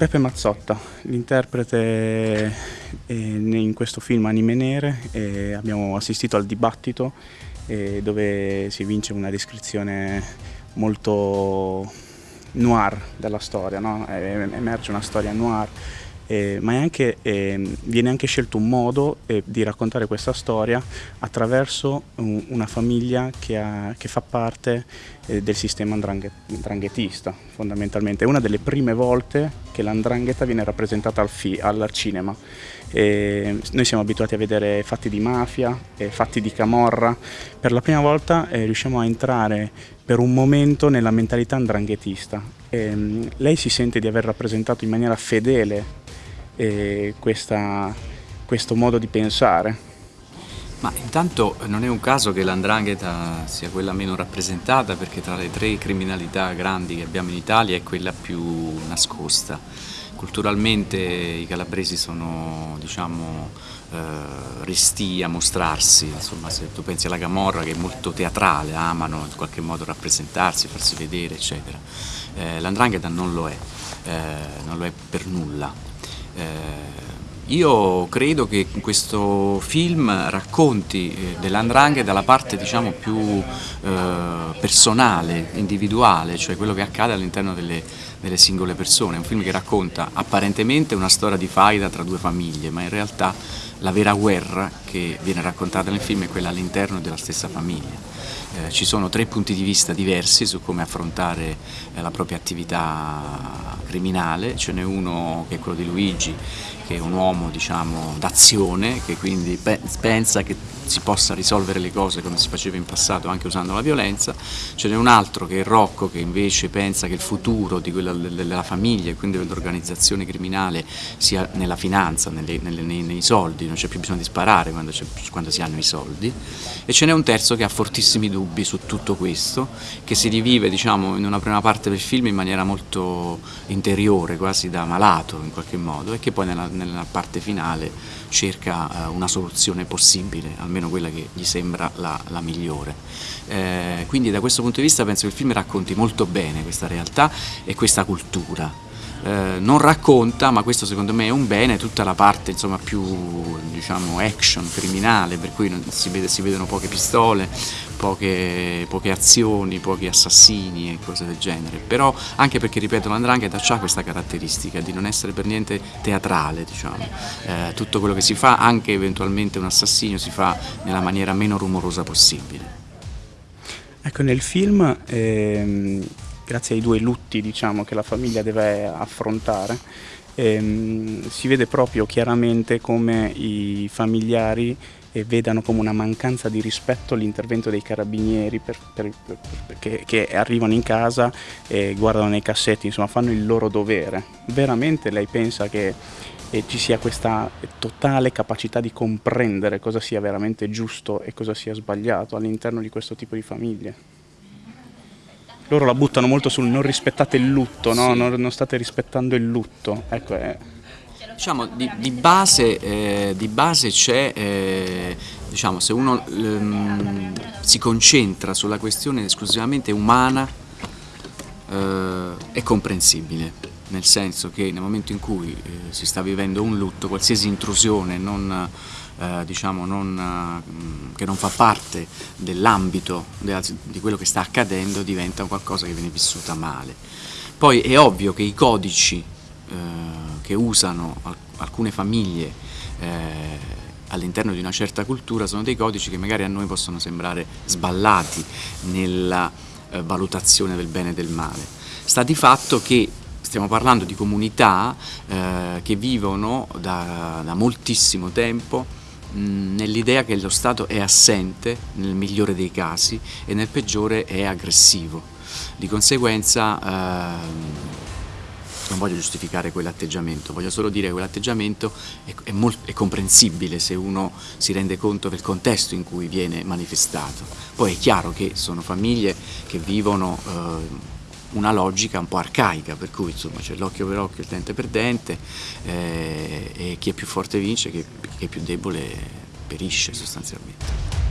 Peppe Mazzotta, l'interprete eh, in questo film Anime Nere, abbiamo assistito al dibattito eh, dove si vince una descrizione molto noir della storia, no? emerge una storia noir eh, ma anche, eh, viene anche scelto un modo eh, di raccontare questa storia attraverso un, una famiglia che, ha, che, fa parte eh, del sistema andranghetista fondamentalmente. È una delle prime volte che l'andrangheta viene rappresentata al, al cinema. noi siamo abituati a vedere fatti di mafia, fatti di camorra, per la prima volta eh, riusciamo a entrare per un momento nella mentalità andranghetista. lei si sente di aver rappresentato in maniera fedele eh, questa, questo modo di pensare. Ma intanto non è un caso che l'andrangheta sia quella meno rappresentata perché tra le tre criminalità grandi che abbiamo in Italia è quella più nascosta. Culturalmente i calabresi sono diciamo, eh, resti a mostrarsi, insomma se tu pensi alla Camorra che è molto teatrale, amano in qualche modo rappresentarsi, farsi vedere eccetera. Eh, l'andrangheta non lo è, eh, non lo è per nulla. Eh, io credo che questo film racconti eh, dell'andrangheta dalla parte diciamo, più eh, personale, individuale, cioè quello che accade all'interno delle, delle, singole persone. È un film che racconta apparentemente una storia di faida tra due famiglie, ma in realtà la vera guerra che viene raccontata nel film è quella all'interno della stessa famiglia. Eh, ci sono tre punti di vista diversi su come affrontare eh, la propria attività criminale, ce n'è uno che è quello di Luigi, che è un uomo diciamo, d'azione, che quindi pe pensa che si possa risolvere le cose come si faceva in passato anche usando la violenza, ce n'è un altro che è Rocco che invece pensa che il futuro di quella, della famiglia e quindi dell'organizzazione criminale sia nella finanza, nelle, nelle, nei, nei, soldi, non c'è più bisogno di sparare quando, quando si hanno i soldi. E ce n'è un terzo che ha fortissimi dubbi su tutto questo, che si rivive diciamo, in una prima parte del film in maniera molto interiore, quasi da malato in qualche modo e che poi nella, nella parte finale cerca eh, una soluzione possibile, almeno quella che gli sembra la, la migliore. Eh, quindi da questo punto di vista penso che il film racconti molto bene questa realtà e questa cultura. Eh, non racconta, ma questo secondo me è un bene, tutta la parte insomma, più diciamo, action, criminale, per cui si, vede, si vedono poche pistole, poche, poche, azioni, pochi assassini e cose del genere, però anche perché, ripeto, l'andrangheta ha questa caratteristica di non essere per niente teatrale, diciamo. eh, tutto quello che si fa, anche eventualmente un assassinio, si fa nella maniera meno rumorosa possibile. Ecco, nel film ehm grazie ai due lutti diciamo, che la famiglia deve affrontare, ehm, si vede proprio chiaramente come i familiari eh, vedano come una mancanza di rispetto l'intervento dei carabinieri per, per, per, che, che, arrivano in casa e guardano nei cassetti, insomma fanno il loro dovere. Veramente lei pensa che eh, ci sia questa totale capacità di comprendere cosa sia veramente giusto e cosa sia sbagliato all'interno di questo tipo di famiglie? loro la buttano molto sul non rispettate il lutto, no? sì. non, non, state rispettando il lutto. Ecco, eh. Diciamo, di, di base, eh, base c'è, eh, diciamo, se uno ehm, si concentra sulla questione esclusivamente umana, eh, è comprensibile, nel senso che nel momento in cui eh, si sta vivendo un lutto, qualsiasi intrusione non eh, diciamo non, eh, che non fa parte dell'ambito di quello che sta accadendo diventa qualcosa che viene vissuta male. Poi è ovvio che i codici eh, che usano alcune famiglie eh, all'interno di una certa cultura sono dei codici che magari a noi possono sembrare sballati nella eh, valutazione del bene e del male. Sta di fatto che stiamo parlando di comunità eh, che vivono da, da moltissimo tempo nell'idea che lo Stato è assente nel migliore dei casi e nel peggiore è aggressivo. Di conseguenza eh, non voglio giustificare quell'atteggiamento, voglio solo dire che quell'atteggiamento è, è, è, comprensibile se uno si rende conto del contesto in cui viene manifestato. Poi è chiaro che sono famiglie che vivono eh, una logica un po' arcaica, per cui c'è l'occhio per occhio, il dente per dente eh, e chi è più forte vince, chi, chi è più debole perisce sostanzialmente.